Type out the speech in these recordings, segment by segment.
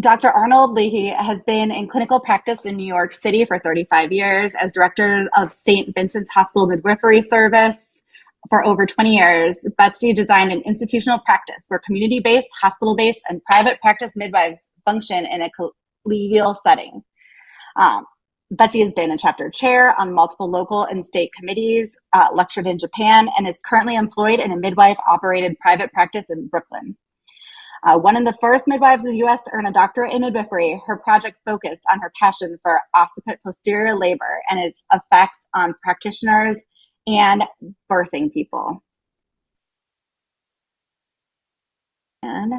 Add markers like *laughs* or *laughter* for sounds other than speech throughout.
Dr. Arnold Leahy has been in clinical practice in New York City for 35 years as director of St. Vincent's Hospital Midwifery Service for over 20 years. Betsy designed an institutional practice where community based, hospital based, and private practice midwives function in a collegial setting. Um, Betsy has been a chapter chair on multiple local and state committees, uh, lectured in Japan, and is currently employed in a midwife operated private practice in Brooklyn. Uh, one of the first midwives in the US to earn a doctorate in midwifery, her project focused on her passion for occiput posterior labor and its effects on practitioners and birthing people. And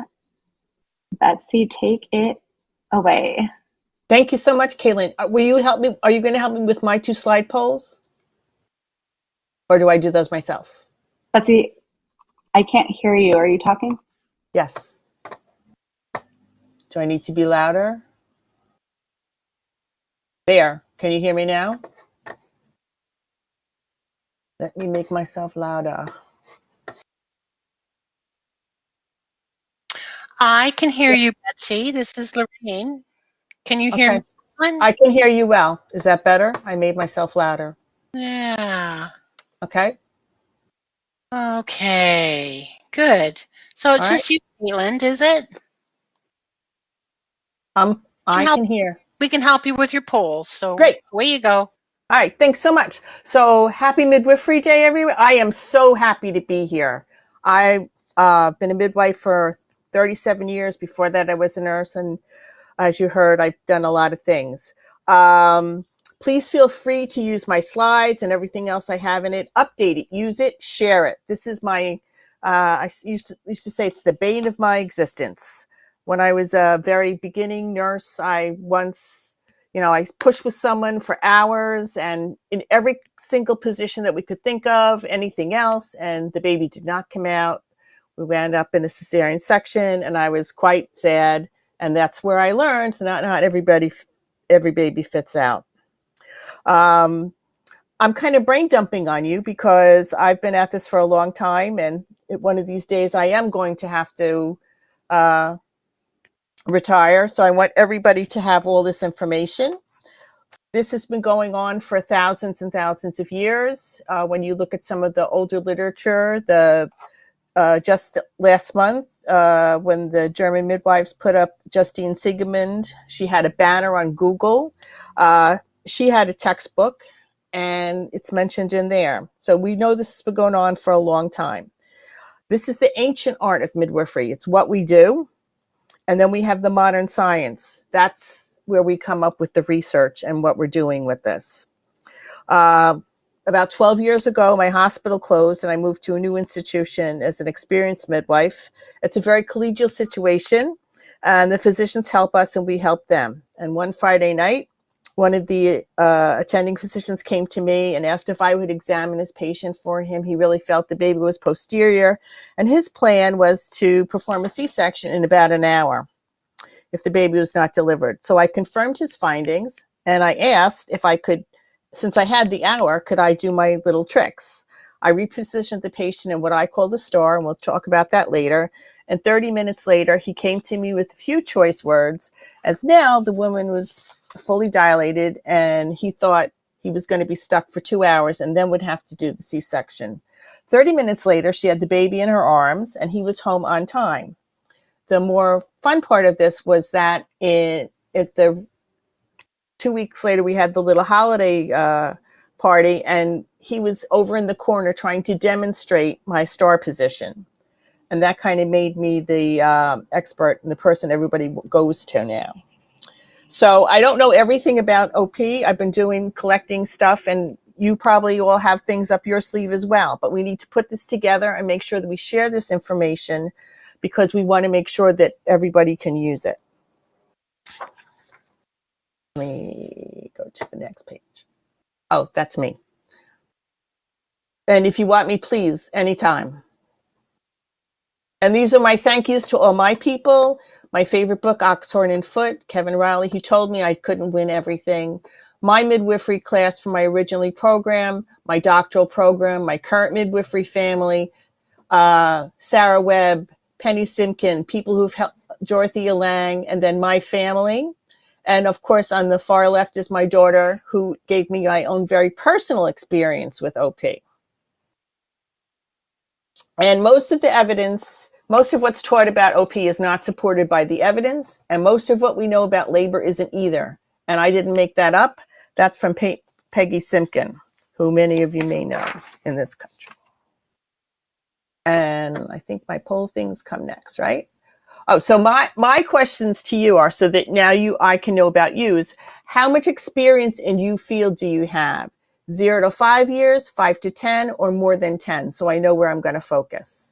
Betsy, take it away. Thank you so much, Caitlin. Uh, will you help me? Are you going to help me with my two slide polls? Or do I do those myself? Betsy, I can't hear you. Are you talking? Yes. Do I need to be louder? There. Can you hear me now? Let me make myself louder. I can hear you, Betsy. This is Lorraine. Can you hear okay. me? I can hear you well. Is that better? I made myself louder. Yeah. Okay. Okay. Good. So it's All just right. you, Caitlin, is it? Um, I can, can hear. We can help you with your polls. So great. Away you go. All right. Thanks so much. So happy midwifery day, everyone. I am so happy to be here. I've uh, been a midwife for 37 years. Before that, I was a nurse and as you heard, I've done a lot of things. Um, please feel free to use my slides and everything else I have in it. Update it, use it, share it. This is my, uh, I used to, used to say it's the bane of my existence. When I was a very beginning nurse, I once, you know, I pushed with someone for hours and in every single position that we could think of, anything else, and the baby did not come out. We wound up in a cesarean section and I was quite sad and that's where I learned that not everybody, every baby fits out. Um, I'm kind of brain dumping on you because I've been at this for a long time, and one of these days I am going to have to uh, retire. So I want everybody to have all this information. This has been going on for thousands and thousands of years. Uh, when you look at some of the older literature, the uh, just last month uh, when the German midwives put up Justine Siegemund. She had a banner on Google. Uh, she had a textbook and it's mentioned in there. So we know this has been going on for a long time. This is the ancient art of midwifery. It's what we do. And then we have the modern science. That's where we come up with the research and what we're doing with this. Uh, about 12 years ago, my hospital closed and I moved to a new institution as an experienced midwife. It's a very collegial situation and the physicians help us and we help them. And one Friday night, one of the uh, attending physicians came to me and asked if I would examine his patient for him. He really felt the baby was posterior and his plan was to perform a C-section in about an hour if the baby was not delivered. So I confirmed his findings and I asked if I could since I had the hour, could I do my little tricks? I repositioned the patient in what I call the star, and we'll talk about that later. And 30 minutes later, he came to me with a few choice words, as now the woman was fully dilated and he thought he was going to be stuck for two hours and then would have to do the C-section. 30 minutes later, she had the baby in her arms and he was home on time. The more fun part of this was that it, at the two weeks later, we had the little holiday uh, party, and he was over in the corner trying to demonstrate my star position. And that kind of made me the uh, expert and the person everybody goes to now. So I don't know everything about OP. I've been doing collecting stuff and you probably all have things up your sleeve as well, but we need to put this together and make sure that we share this information because we want to make sure that everybody can use it. Let me go to the next page. Oh, that's me. And if you want me, please, anytime. And these are my thank yous to all my people. My favorite book, Oxorn and Foote, Kevin Riley, he told me I couldn't win everything. My midwifery class for my originally program, my doctoral program, my current midwifery family, uh, Sarah Webb, Penny Simkin, people who've helped Dorothea Lang, and then my family. And of course, on the far left is my daughter, who gave me my own very personal experience with OP. And most of the evidence, most of what's taught about OP is not supported by the evidence, and most of what we know about labor isn't either. And I didn't make that up. That's from Pe Peggy Simkin, who many of you may know in this country. And I think my poll things come next, right? Oh, so my my questions to you are so that now you I can know about you is how much experience in you field do you have? Zero to five years, five to 10, or more than 10, so I know where I'm gonna focus.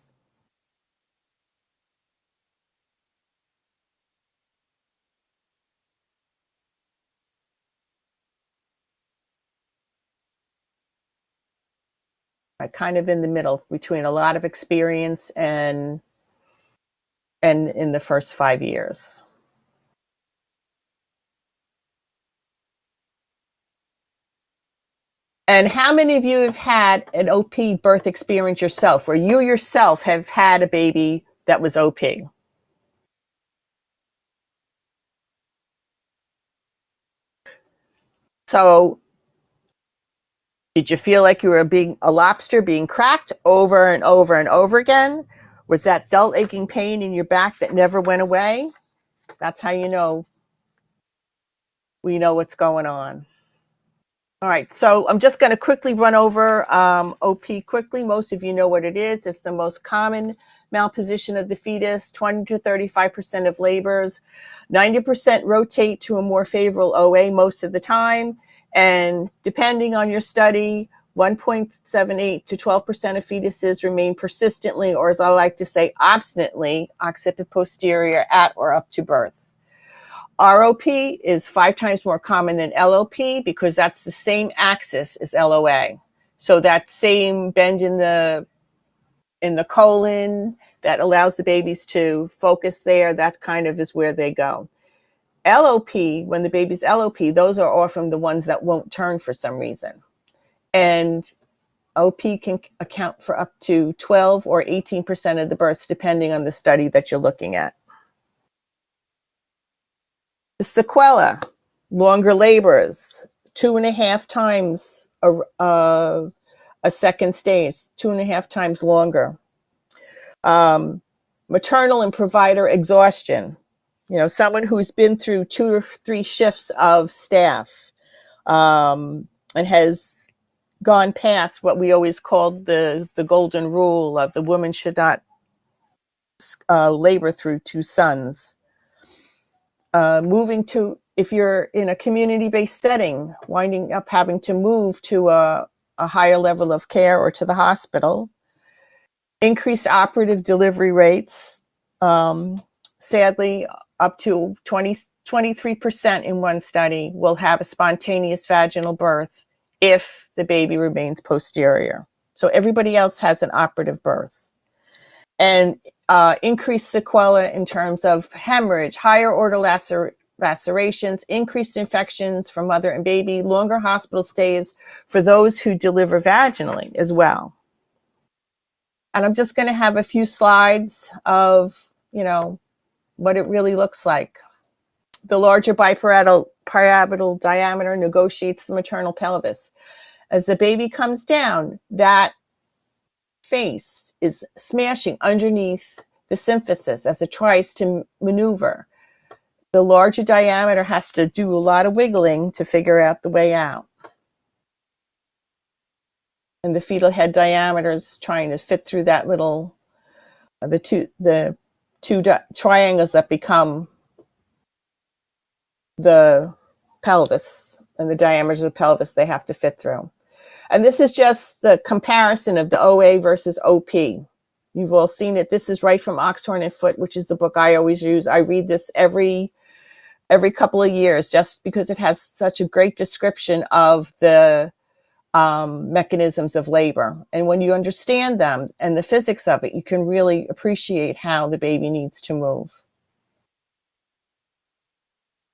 I kind of in the middle between a lot of experience and and in the first five years. And how many of you have had an OP birth experience yourself, where you yourself have had a baby that was OP? So did you feel like you were being a lobster being cracked over and over and over again? Was that dull aching pain in your back that never went away? That's how you know we know what's going on. All right, so I'm just going to quickly run over um, OP quickly. Most of you know what it is. It's the most common malposition of the fetus, 20 to 35% of labors. 90% rotate to a more favorable OA most of the time. And depending on your study, 1.78 to 12% of fetuses remain persistently, or as I like to say, obstinately, occiput posterior at or up to birth. ROP is five times more common than LOP because that's the same axis as LOA. So that same bend in the in the colon that allows the babies to focus there, that kind of is where they go. LOP, when the baby's LOP, those are often the ones that won't turn for some reason. And OP can account for up to 12 or 18% of the births, depending on the study that you're looking at. The sequela, longer labors, two and a half times a, uh, a second stage, two and a half times longer. Um, maternal and provider exhaustion, you know, someone who's been through two or three shifts of staff um, and has gone past what we always called the, the golden rule of the woman should not uh, labor through two sons. Uh, moving to, if you're in a community-based setting, winding up having to move to a, a higher level of care or to the hospital. Increased operative delivery rates. Um, sadly, up to 20, 23% in one study will have a spontaneous vaginal birth if the baby remains posterior. So everybody else has an operative birth. And uh, increased sequela in terms of hemorrhage, higher order lacer lacerations, increased infections for mother and baby, longer hospital stays for those who deliver vaginally as well. And I'm just going to have a few slides of, you know, what it really looks like. The larger biparietal parietal diameter negotiates the maternal pelvis. As the baby comes down, that face is smashing underneath the symphysis as it tries to maneuver. The larger diameter has to do a lot of wiggling to figure out the way out. And the fetal head diameter is trying to fit through that little, uh, the two, the two triangles that become the pelvis and the diameters of the pelvis they have to fit through. And this is just the comparison of the OA versus OP. You've all seen it. This is right from Oxorn and Foote, which is the book I always use. I read this every every couple of years just because it has such a great description of the um, mechanisms of labor. And when you understand them and the physics of it, you can really appreciate how the baby needs to move.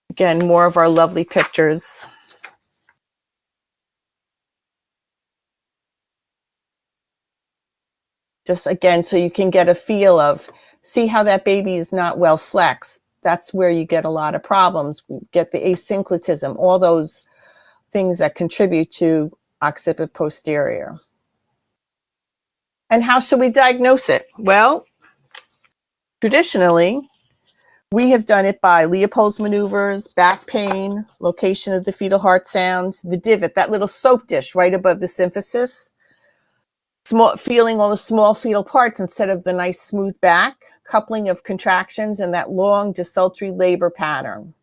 Again, more of our lovely pictures. Just again, so you can get a feel of see how that baby is not well flexed. That's where you get a lot of problems. You get the asynclitism, all those things that contribute to occiput posterior. And how should we diagnose it? Well, traditionally, we have done it by Leopold's maneuvers, back pain, location of the fetal heart sounds, the divot, that little soap dish right above the symphysis, small, feeling all the small fetal parts instead of the nice smooth back, coupling of contractions, and that long desultory labor pattern.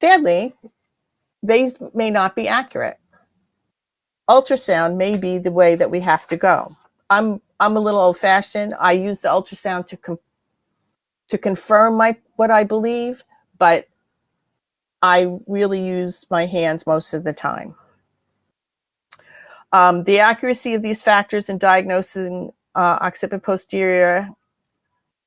Sadly, these may not be accurate. Ultrasound may be the way that we have to go. I'm I'm a little old fashioned. I use the ultrasound to to confirm my what I believe, but I really use my hands most of the time. Um, the accuracy of these factors in diagnosing uh, occiput posterior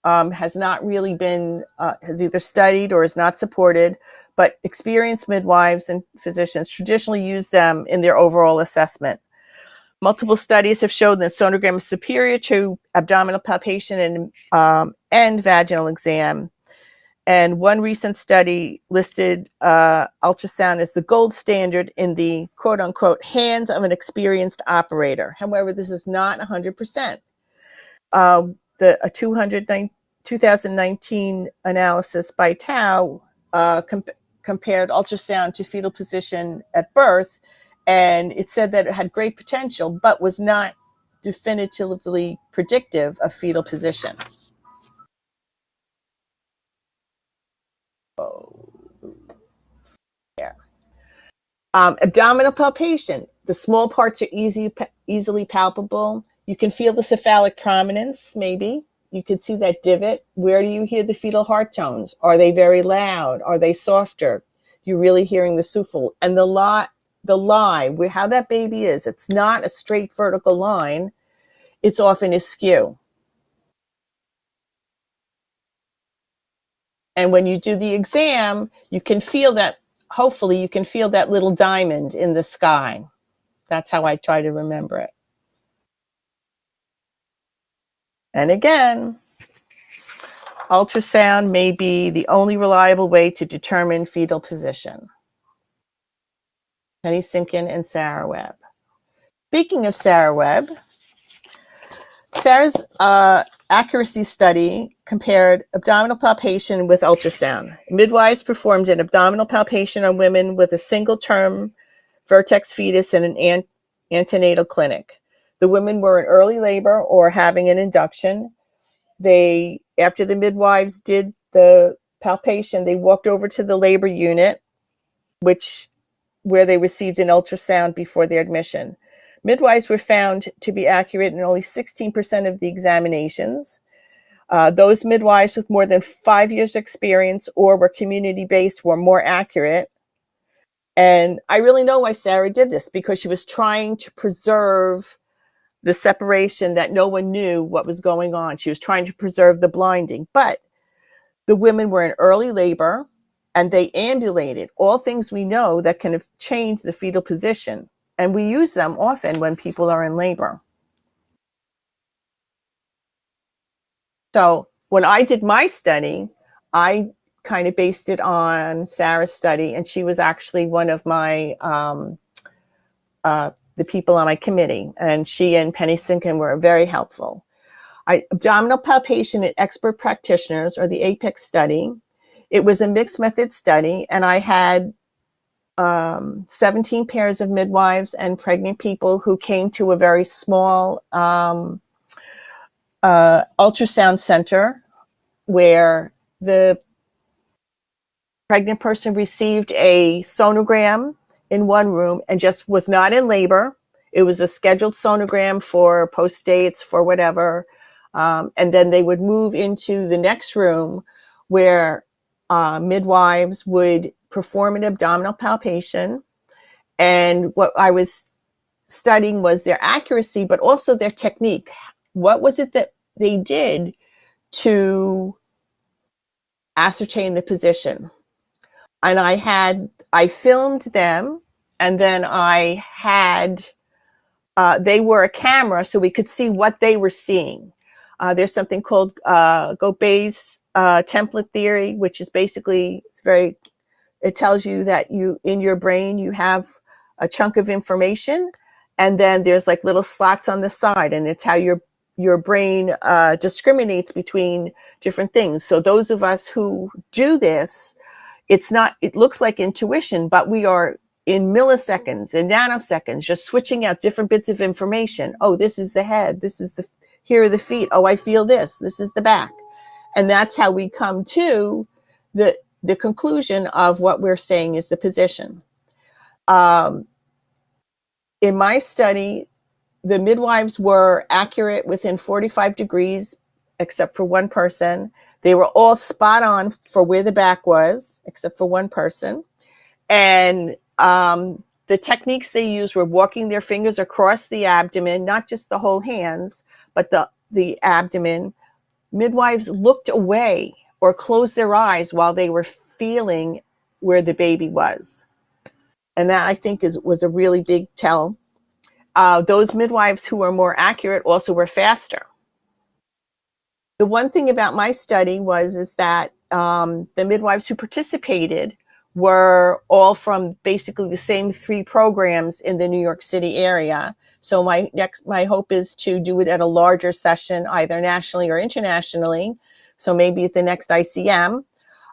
um, has not really been, uh, has either studied or is not supported, but experienced midwives and physicians traditionally use them in their overall assessment. Multiple studies have shown that sonogram is superior to abdominal palpation and, um, and vaginal exam. And one recent study listed uh, ultrasound as the gold standard in the quote unquote hands of an experienced operator. However, this is not 100%. Uh, the a 2019 analysis by Tao uh, comp compared ultrasound to fetal position at birth and it said that it had great potential, but was not definitively predictive of fetal position. Oh, yeah. Um, abdominal palpation. The small parts are easy, easily palpable. You can feel the cephalic prominence, maybe. You can see that divot. Where do you hear the fetal heart tones? Are they very loud? Are they softer? You're really hearing the souffle. And the lie, the where how that baby is, it's not a straight vertical line. It's often askew. And when you do the exam, you can feel that, hopefully you can feel that little diamond in the sky. That's how I try to remember it. And again, ultrasound may be the only reliable way to determine fetal position. Penny Simkin and Sarah Webb. Speaking of Sarah Webb, Sarah's uh, accuracy study compared abdominal palpation with ultrasound. Midwives performed an abdominal palpation on women with a single term vertex fetus in an ant antenatal clinic. The women were in early labor or having an induction. They, after the midwives did the palpation, they walked over to the labor unit, which where they received an ultrasound before their admission. Midwives were found to be accurate in only 16% of the examinations. Uh, those midwives with more than five years experience or were community-based were more accurate. And I really know why Sarah did this because she was trying to preserve the separation that no one knew what was going on. She was trying to preserve the blinding, but the women were in early labor and they ambulated, all things we know that can change the fetal position. And we use them often when people are in labor. So when I did my study, I kind of based it on Sarah's study, and she was actually one of my um, uh, the people on my committee, and she and Penny Simkin were very helpful. I, abdominal palpation in expert practitioners, or the APEX study, it was a mixed method study, and I had um, 17 pairs of midwives and pregnant people who came to a very small um, uh, ultrasound center where the pregnant person received a sonogram in one room and just was not in labor. It was a scheduled sonogram for post dates, for whatever. Um, and then they would move into the next room where uh, midwives would perform an abdominal palpation. And what I was studying was their accuracy, but also their technique. What was it that they did to ascertain the position? And I had, I filmed them and then I had, uh, they were a camera so we could see what they were seeing. Uh, there's something called uh, Gobet's uh, template theory, which is basically it's very. It tells you that you in your brain you have a chunk of information, and then there's like little slots on the side, and it's how your your brain uh, discriminates between different things. So those of us who do this, it's not. It looks like intuition, but we are in milliseconds in nanoseconds, just switching out different bits of information. Oh, this is the head. This is the, here are the feet. Oh, I feel this. This is the back. And that's how we come to the, the conclusion of what we're saying is the position. Um, in my study, the midwives were accurate within 45 degrees, except for one person. They were all spot on for where the back was, except for one person. And um, the techniques they used were walking their fingers across the abdomen, not just the whole hands, but the, the abdomen. Midwives looked away or closed their eyes while they were feeling where the baby was. And that I think is was a really big tell. Uh, those midwives who were more accurate also were faster. The one thing about my study was is that um, the midwives who participated were all from basically the same three programs in the New York City area. So my next, my hope is to do it at a larger session, either nationally or internationally. So maybe at the next ICM,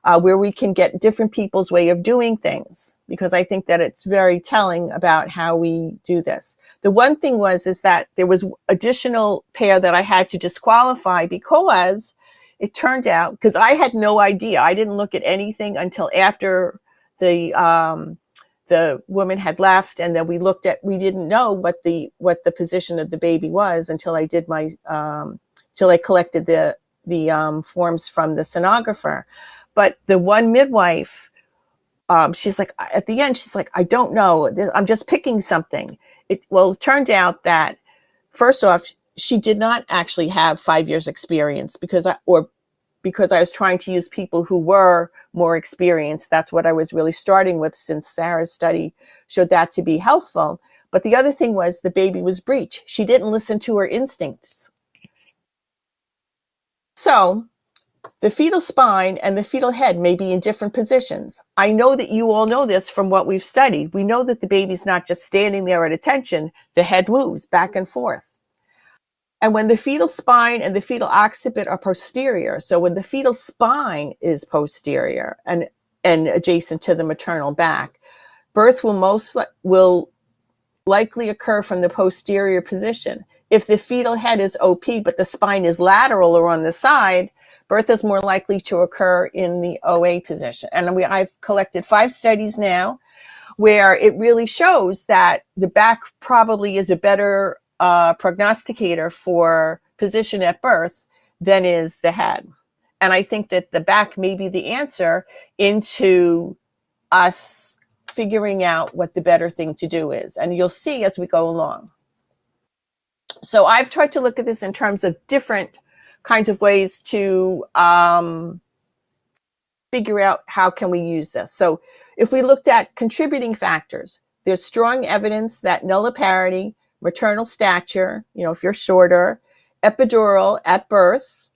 uh, where we can get different people's way of doing things, because I think that it's very telling about how we do this. The one thing was, is that there was additional pair that I had to disqualify because it turned out, because I had no idea, I didn't look at anything until after the um, the woman had left and then we looked at we didn't know what the what the position of the baby was until I did my um, till I collected the the um, forms from the sonographer but the one midwife um, she's like at the end she's like I don't know I'm just picking something it well it turned out that first off she did not actually have five years experience because I, or because I was trying to use people who were more experienced. That's what I was really starting with since Sarah's study showed that to be helpful. But the other thing was the baby was breech. She didn't listen to her instincts. So the fetal spine and the fetal head may be in different positions. I know that you all know this from what we've studied. We know that the baby's not just standing there at attention, the head moves back and forth. And when the fetal spine and the fetal occiput are posterior, so when the fetal spine is posterior and, and adjacent to the maternal back, birth will most li will likely occur from the posterior position. If the fetal head is OP, but the spine is lateral or on the side, birth is more likely to occur in the OA position. And we, I've collected five studies now where it really shows that the back probably is a better uh, prognosticator for position at birth than is the head. And I think that the back may be the answer into us figuring out what the better thing to do is. And you'll see as we go along. So I've tried to look at this in terms of different kinds of ways to um, figure out how can we use this. So if we looked at contributing factors, there's strong evidence that nulliparity maternal stature, you know, if you're shorter, epidural at birth,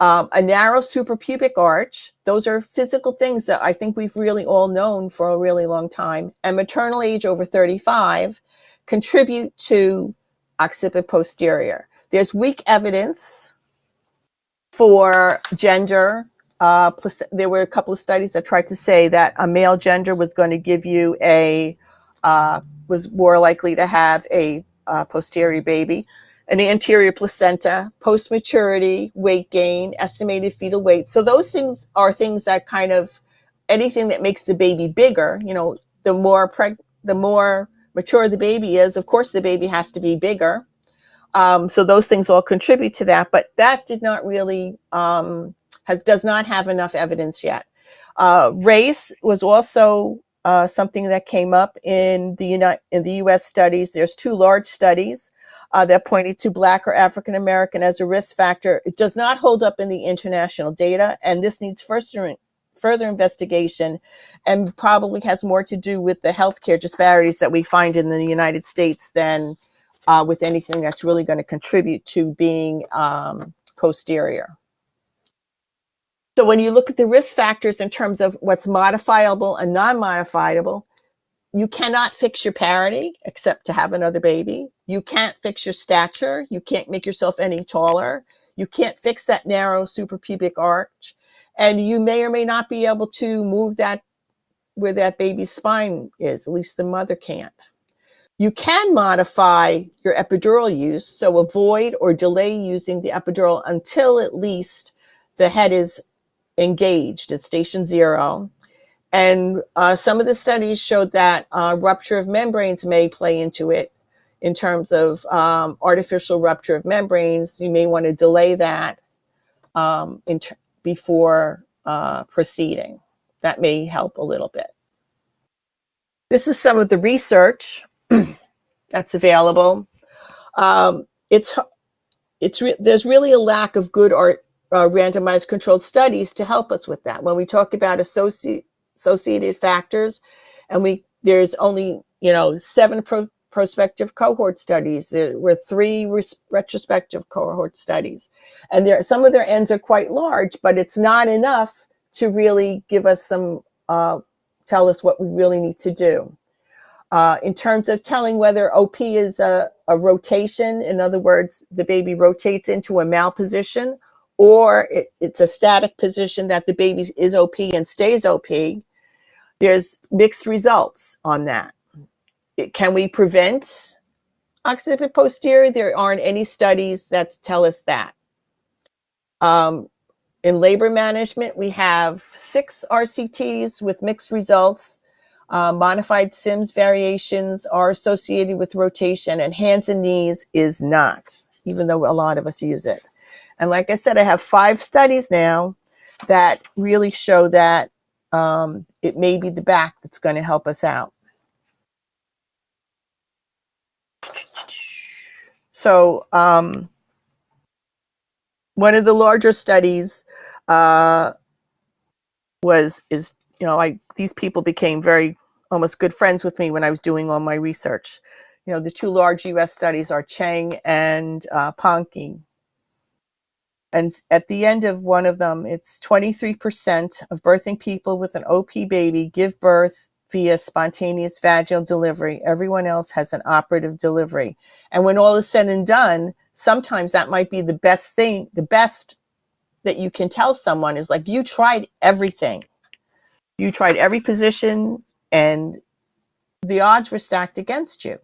um, a narrow suprapubic arch. Those are physical things that I think we've really all known for a really long time. And maternal age over 35 contribute to occiput posterior. There's weak evidence for gender. Uh, there were a couple of studies that tried to say that a male gender was going to give you a, uh, was more likely to have a uh, posterior baby, an anterior placenta, post-maturity, weight gain, estimated fetal weight. So those things are things that kind of anything that makes the baby bigger, you know, the more preg the more mature the baby is, of course the baby has to be bigger. Um, so those things all contribute to that, but that did not really, um, has, does not have enough evidence yet. Uh, race was also uh, something that came up in the United, in the U.S. studies. There's two large studies uh, that pointed to Black or African American as a risk factor. It does not hold up in the international data, and this needs further further investigation, and probably has more to do with the healthcare disparities that we find in the United States than uh, with anything that's really going to contribute to being um, posterior. So when you look at the risk factors in terms of what's modifiable and non-modifiable, you cannot fix your parity except to have another baby. You can't fix your stature. You can't make yourself any taller. You can't fix that narrow suprapubic arch. And you may or may not be able to move that where that baby's spine is, at least the mother can't. You can modify your epidural use, so avoid or delay using the epidural until at least the head is engaged at station zero. And uh, some of the studies showed that uh, rupture of membranes may play into it in terms of um, artificial rupture of membranes. You may want to delay that um, before uh, proceeding. That may help a little bit. This is some of the research *clears throat* that's available. Um, it's it's re there's really a lack of good art uh, randomized controlled studies to help us with that. When we talk about associ associated factors, and we there's only you know seven pro prospective cohort studies. There were three retrospective cohort studies, and there some of their ends are quite large, but it's not enough to really give us some uh, tell us what we really need to do. Uh, in terms of telling whether OP is a, a, rotation, in other words, the baby rotates into a malposition, or it, it's a static position that the baby is OP and stays OP, there's mixed results on that. It, can we prevent occiput posterior? There aren't any studies that tell us that. Um, in labor management, we have six RCTs with mixed results. Uh, modified Sims variations are associated with rotation and hands and knees is not, even though a lot of us use it. And like I said, I have five studies now that really show that um, it may be the back that's going to help us out. So um, one of the larger studies uh, was is you know I these people became very almost good friends with me when I was doing all my research. You know the two large U.S. studies are Cheng and uh. And at the end of one of them, it's 23% of birthing people with an OP baby give birth via spontaneous vaginal delivery. Everyone else has an operative delivery. And when all is said and done, sometimes that might be the best thing, the best that you can tell someone is like, you tried everything. You tried every position and the odds were stacked against you.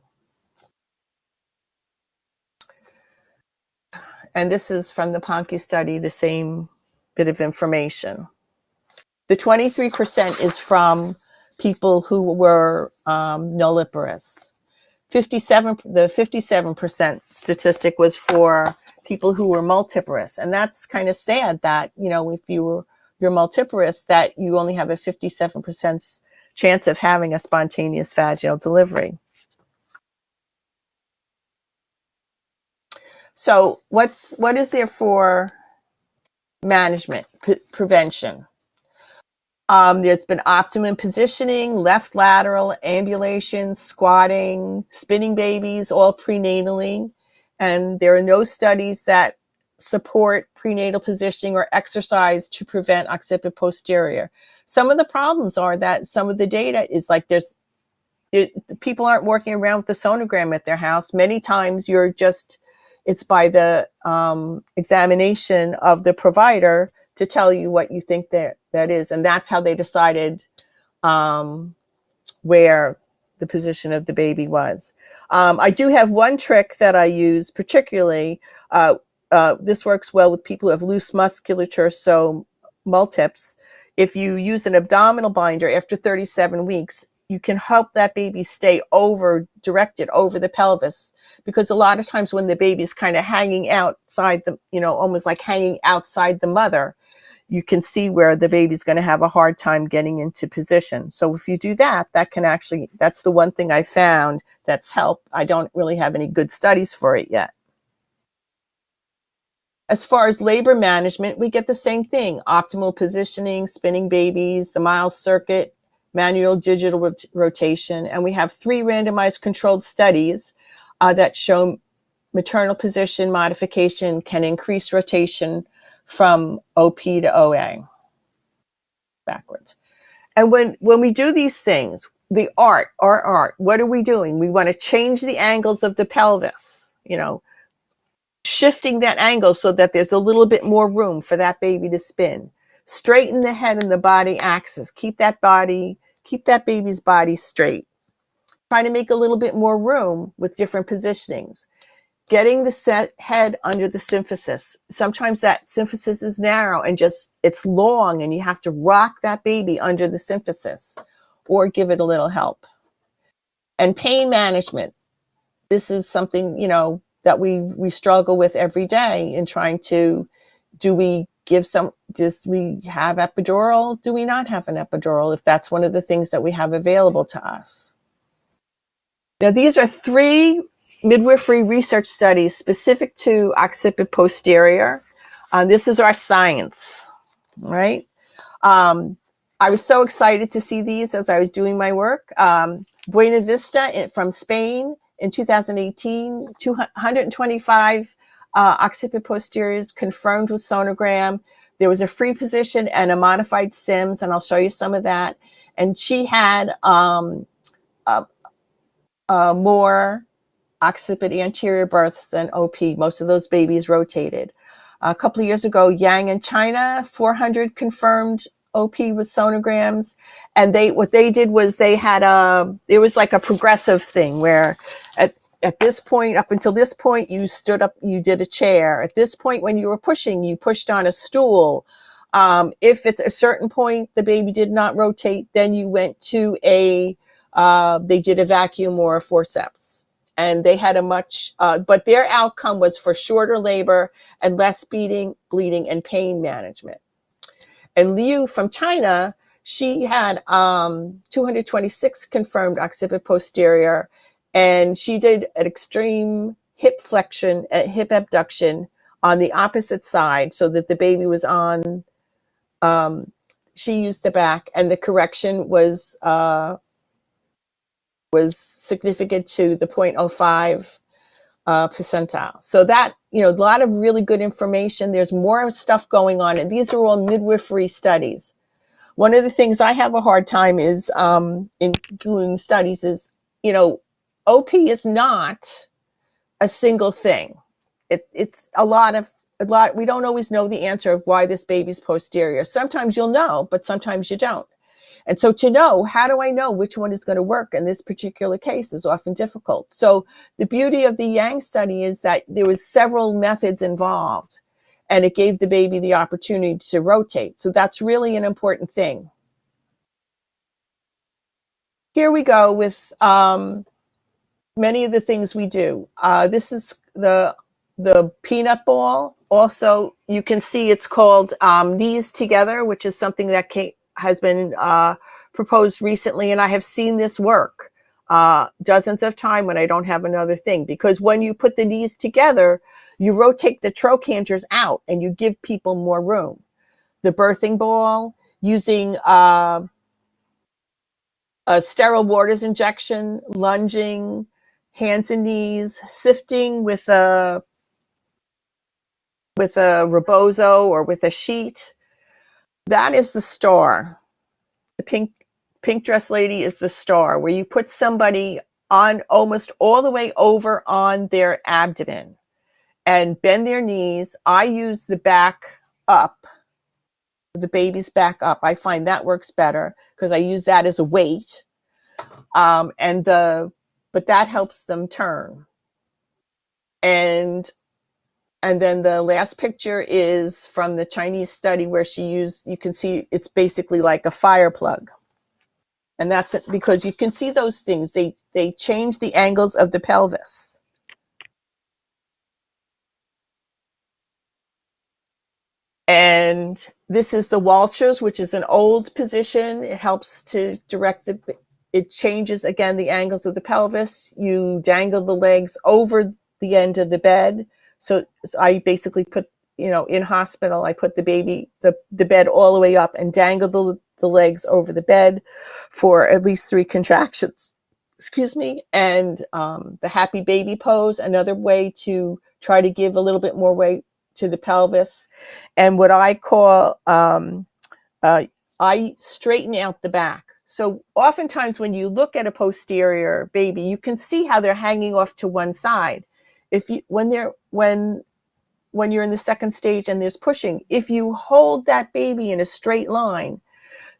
And this is from the Ponkey study, the same bit of information. The 23% is from people who were um, nulliparous. 57, the 57% statistic was for people who were multiparous. And that's kind of sad that, you know, if you were, you're multiparous, that you only have a 57% chance of having a spontaneous vaginal delivery. So what's, what is there for management, prevention? Um, there's been optimum positioning, left lateral, ambulation, squatting, spinning babies, all prenatally. And there are no studies that support prenatal positioning or exercise to prevent occiput posterior. Some of the problems are that some of the data is like there's it, people aren't working around with the sonogram at their house. Many times you're just, it's by the um, examination of the provider to tell you what you think that that is. And that's how they decided um, where the position of the baby was. Um, I do have one trick that I use particularly. Uh, uh, this works well with people who have loose musculature, so multips. If you use an abdominal binder after 37 weeks, you can help that baby stay over directed over the pelvis because a lot of times when the baby's kind of hanging outside the you know almost like hanging outside the mother you can see where the baby's going to have a hard time getting into position. So if you do that, that can actually, that's the one thing I found that's helped. I don't really have any good studies for it yet. As far as labor management, we get the same thing, optimal positioning, spinning babies, the Miles circuit, manual digital rot rotation. And we have three randomized controlled studies uh, that show maternal position modification can increase rotation from OP to OA backwards. And when, when we do these things, the art, our art, what are we doing? We want to change the angles of the pelvis, you know, shifting that angle so that there's a little bit more room for that baby to spin. Straighten the head and the body axis. Keep that body, keep that baby's body straight. Try to make a little bit more room with different positionings. Getting the set head under the symphysis. Sometimes that symphysis is narrow and just, it's long and you have to rock that baby under the symphysis or give it a little help. And pain management. This is something, you know, that we we struggle with every day in trying to do we give some does we have epidural? Do we not have an epidural if that's one of the things that we have available to us? Now these are three midwifery research studies specific to occiput posterior. Um, this is our science right? Um, i was so excited to see these as i was doing my work. Um, buena vista eh, from spain in 2018, 225 uh, occiput posteriors confirmed with sonogram. There was a free position and a modified SIMS, and I'll show you some of that. And she had um, more occiput anterior births than OP. Most of those babies rotated. A couple of years ago, Yang in China, 400 confirmed OP with sonograms. And they, what they did was they had a, it was like a progressive thing where at, at this point, up until this point, you stood up, you did a chair. At this point, when you were pushing, you pushed on a stool. Um, if at a certain point the baby did not rotate, then you went to a, uh, they did a vacuum or a forceps. And they had a much, uh, but their outcome was for shorter labor and less bleeding, bleeding and pain management. And Liu from China, she had um, 226 confirmed occiput posterior and she did an extreme hip flexion, uh, hip abduction on the opposite side so that the baby was on, um, she used the back and the correction was, uh, was significant to the 0.05 uh, percentile. So that, you know, a lot of really good information. There's more stuff going on and these are all midwifery studies. One of the things I have a hard time is um, in doing studies is, you know, OP is not a single thing. It, it's a lot of a lot. We don't always know the answer of why this baby's posterior. Sometimes you'll know, but sometimes you don't. And so to know, how do I know which one is going to work in this particular case is often difficult. So the beauty of the Yang study is that there was several methods involved and it gave the baby the opportunity to rotate. So that's really an important thing. Here we go with um, many of the things we do. Uh, this is the, the peanut ball. Also, you can see it's called um, Knees Together, which is something that came, has been uh, proposed recently. And I have seen this work uh, dozens of times when I don't have another thing. Because when you put the knees together, you rotate the trochanters out and you give people more room. The birthing ball, using uh, a sterile waters injection, lunging, hands and knees, sifting with a with a rebozo or with a sheet. That is the star. The pink pink dress lady is the star where you put somebody on almost all the way over on their abdomen and bend their knees. I use the back up, the baby's back up. I find that works better because I use that as a weight. Um, and the but that helps them turn. And and then the last picture is from the Chinese study where she used, you can see it's basically like a fire plug. And that's it because you can see those things. They, they change the angles of the pelvis. And this is the Walters, which is an old position. It helps to direct the it changes again the angles of the pelvis. You dangle the legs over the end of the bed. So, so I basically put, you know, in hospital, I put the baby, the, the bed all the way up and dangle the, the legs over the bed for at least three contractions. excuse me, and um, the happy baby pose, another way to try to give a little bit more weight to the pelvis. And what I call, um, uh, I straighten out the back. So oftentimes when you look at a posterior baby, you can see how they're hanging off to one side. If you, when they're, when, when you're in the second stage and there's pushing, if you hold that baby in a straight line,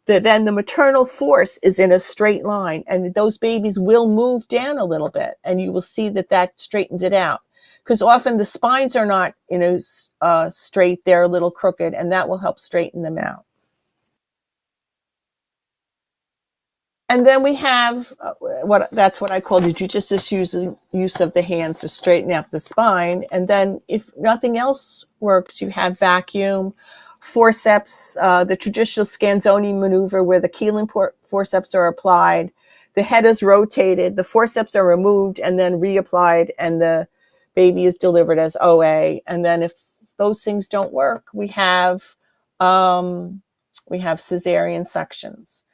the, then the maternal force is in a straight line and those babies will move down a little bit and you will see that that straightens it out. Because often the spines are not you know uh, straight they're a little crooked and that will help straighten them out and then we have uh, what that's what I call the judicious use, use of the hands to straighten out the spine. And then if nothing else works, you have vacuum, forceps, uh, the traditional Scanzoni maneuver where the Kielland forceps are applied, the head is rotated, the forceps are removed and then reapplied, and the baby is delivered as OA. And then if those things don't work, we have um, we have cesarean sections.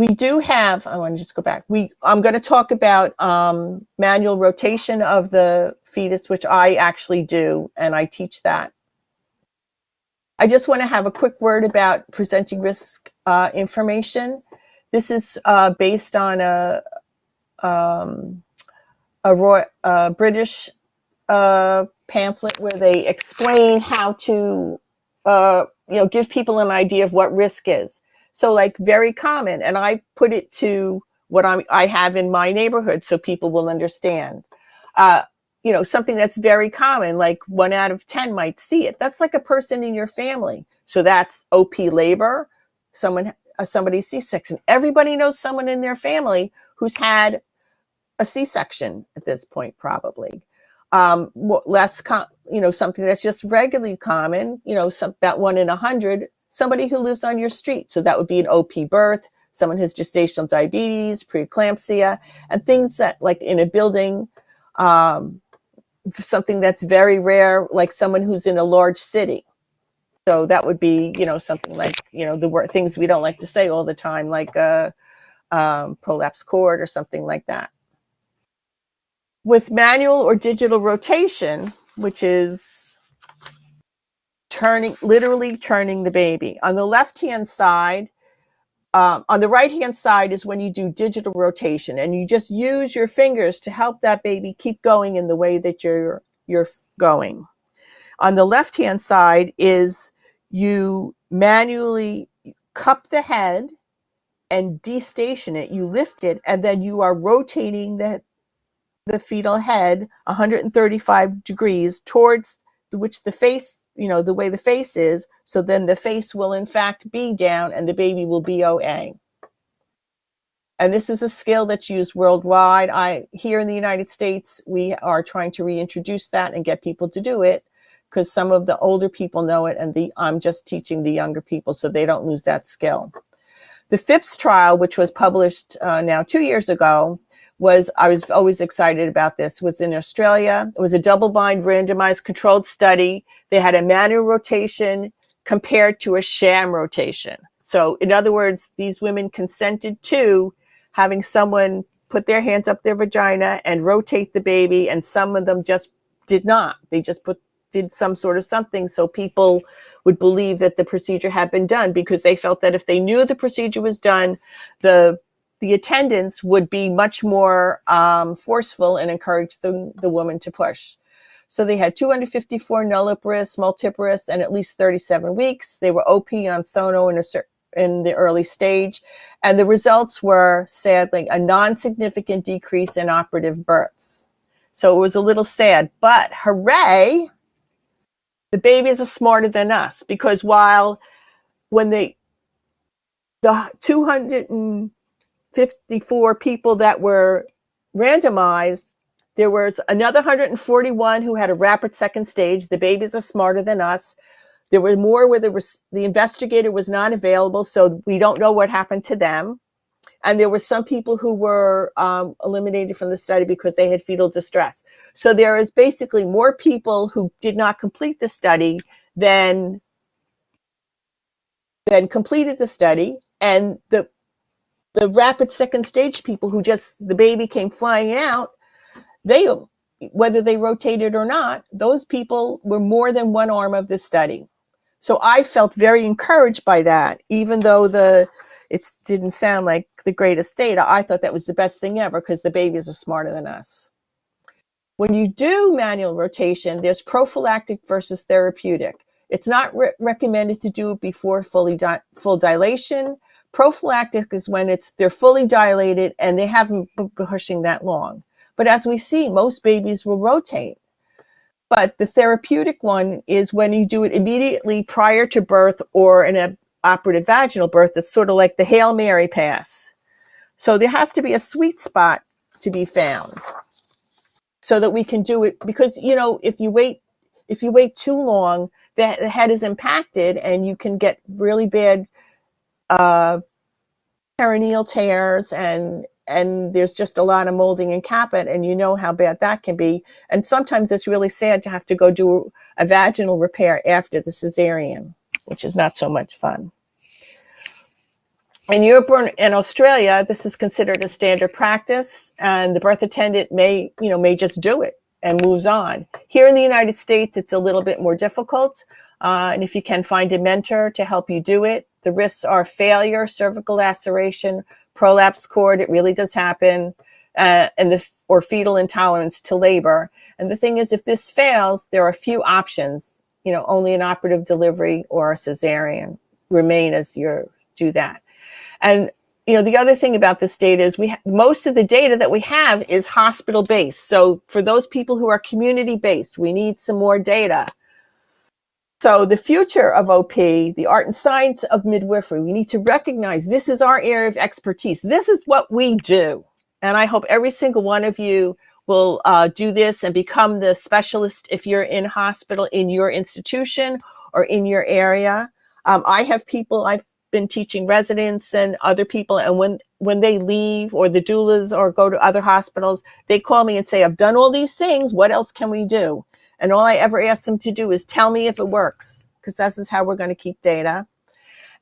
We do have, I want to just go back. We, I'm going to talk about um, manual rotation of the fetus, which I actually do, and I teach that. I just want to have a quick word about presenting risk uh, information. This is uh, based on a, um, a, Roy, a British uh, pamphlet where they explain how to uh, you know, give people an idea of what risk is. So like very common, and I put it to what I'm, I have in my neighborhood so people will understand. Uh, you know, something that's very common, like one out of 10 might see it. That's like a person in your family. So that's OP labor, someone, uh, somebody C-section. Everybody knows someone in their family who's had a C-section at this point, probably. Um, less, you know, something that's just regularly common, you know, some, about one in a hundred, somebody who lives on your street. So that would be an OP birth, someone who's gestational diabetes, preeclampsia, and things that like in a building, um, something that's very rare, like someone who's in a large city. So that would be, you know, something like, you know, the word things we don't like to say all the time, like a um, prolapse cord or something like that. With manual or digital rotation, which is turning, literally turning the baby. On the left-hand side, um, on the right hand side is when you do digital rotation and you just use your fingers to help that baby keep going in the way that you're you're going. On the left hand side is you manually cup the head and destation it. You lift it and then you are rotating the the fetal head 135 degrees towards which the face you know, the way the face is. So then the face will in fact be down and the baby will be OA. And this is a skill that's used worldwide. I Here in the United States, we are trying to reintroduce that and get people to do it because some of the older people know it and the I'm just teaching the younger people so they don't lose that skill. The FIPS trial, which was published uh, now two years ago, was, I was always excited about this, was in Australia. It was a double-blind randomized controlled study. They had a manual rotation compared to a sham rotation. So in other words, these women consented to having someone put their hands up their vagina and rotate the baby and some of them just did not. They just put did some sort of something so people would believe that the procedure had been done because they felt that if they knew the procedure was done, the the attendants would be much more um, forceful and encourage the, the woman to push. So they had 254 nulliparous, multiparous, and at least 37 weeks. They were OP on Sono in, a, in the early stage. And the results were sadly a non-significant decrease in operative births. So it was a little sad, but hooray, the babies are smarter than us because while when they, the 200 and 54 people that were randomized, there was another 141 who had a rapid second stage. The babies are smarter than us. There were more where there was, the investigator was not available, so we don't know what happened to them. And there were some people who were um, eliminated from the study because they had fetal distress. So there is basically more people who did not complete the study than, than completed the study. And the the rapid second stage people who just the baby came flying out, they whether they rotated or not, those people were more than one arm of the study. So I felt very encouraged by that, even though the it didn't sound like the greatest data. I thought that was the best thing ever because the babies are smarter than us. When you do manual rotation, there's prophylactic versus therapeutic. It's not re recommended to do it before fully di full dilation. Prophylactic is when it's they're fully dilated and they haven't been pushing that long. But as we see, most babies will rotate. But the therapeutic one is when you do it immediately prior to birth or an operative vaginal birth. It's sort of like the Hail Mary pass. So there has to be a sweet spot to be found so that we can do it because, you know, if you wait, if you wait too long, the head is impacted and you can get really bad uh, perineal tears and and there's just a lot of molding and caput and you know how bad that can be. And sometimes it's really sad to have to go do a vaginal repair after the cesarean, which is not so much fun. In Europe and Australia, this is considered a standard practice and the birth attendant may, you know, may just do it and moves on. Here in the United States, it's a little bit more difficult. Uh, and if you can find a mentor to help you do it, the risks are failure, cervical laceration, prolapse cord, it really does happen, uh, and the or fetal intolerance to labor. And the thing is, if this fails, there are a few options. You know, only an operative delivery or a cesarean remain as you do that. And you know, the other thing about this data is we most of the data that we have is hospital based. So for those people who are community based, we need some more data. So the future of OP, the art and science of midwifery, we need to recognize this is our area of expertise. This is what we do. And I hope every single one of you will uh, do this and become the specialist if you're in hospital in your institution or in your area. Um, I have people, I've been teaching residents and other people, and when, when they leave or the doulas or go to other hospitals, they call me and say, I've done all these things, what else can we do? And all I ever ask them to do is tell me if it works, because this is how we're going to keep data.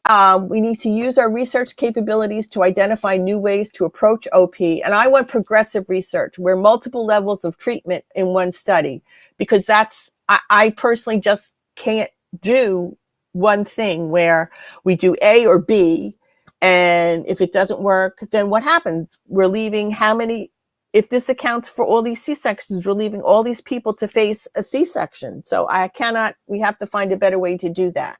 Um, we need to use our research capabilities to identify new ways to approach OP. And I want progressive research where multiple levels of treatment in one study, because that's, I, I personally just can't do one thing where we do A or B. And if it doesn't work, then what happens? We're leaving how many if this accounts for all these C-sections, we're leaving all these people to face a C-section. So I cannot, we have to find a better way to do that.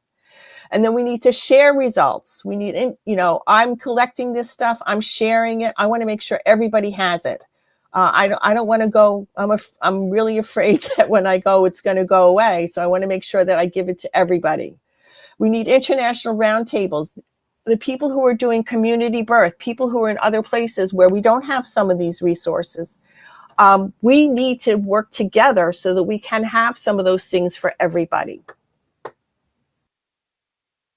And then we need to share results. We need, you know, I'm collecting this stuff, I'm sharing it. I want to make sure everybody has it. Uh, I don't, I don't want to go, I'm, a, I'm really afraid *laughs* that when I go, it's going to go away. So I want to make sure that I give it to everybody. We need international roundtables the people who are doing community birth, people who are in other places where we don't have some of these resources, um, we need to work together so that we can have some of those things for everybody.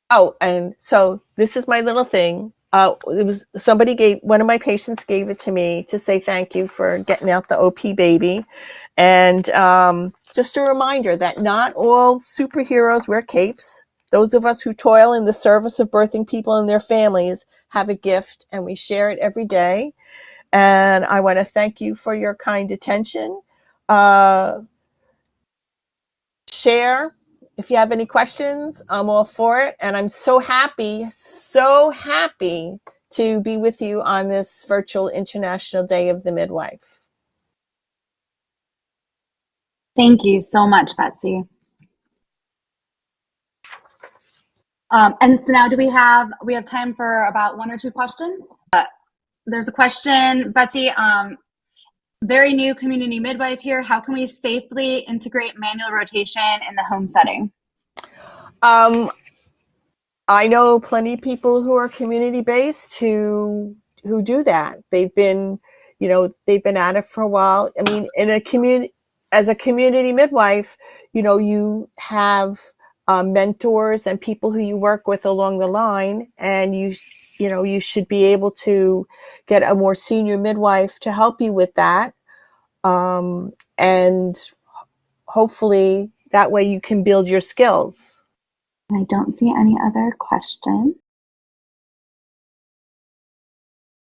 Oh, and so this is my little thing. Uh, it was somebody gave one of my patients gave it to me to say thank you for getting out the OP baby, and um, just a reminder that not all superheroes wear capes. Those of us who toil in the service of birthing people and their families have a gift and we share it every day. And I want to thank you for your kind attention. Uh, share if you have any questions, I'm all for it. And I'm so happy, so happy to be with you on this virtual International Day of the Midwife. Thank you so much, Betsy. Um, and so now do we have, we have time for about one or two questions? Uh, there's a question, Betsy, um, very new community midwife here. How can we safely integrate manual rotation in the home setting? Um, I know plenty of people who are community based who who do that. They've been, you know, they've been at it for a while. I mean, in a community as a community midwife, you know, you have uh, mentors and people who you work with along the line and you you know you should be able to get a more senior midwife to help you with that. Um, and hopefully that way you can build your skills. I don't see any other questions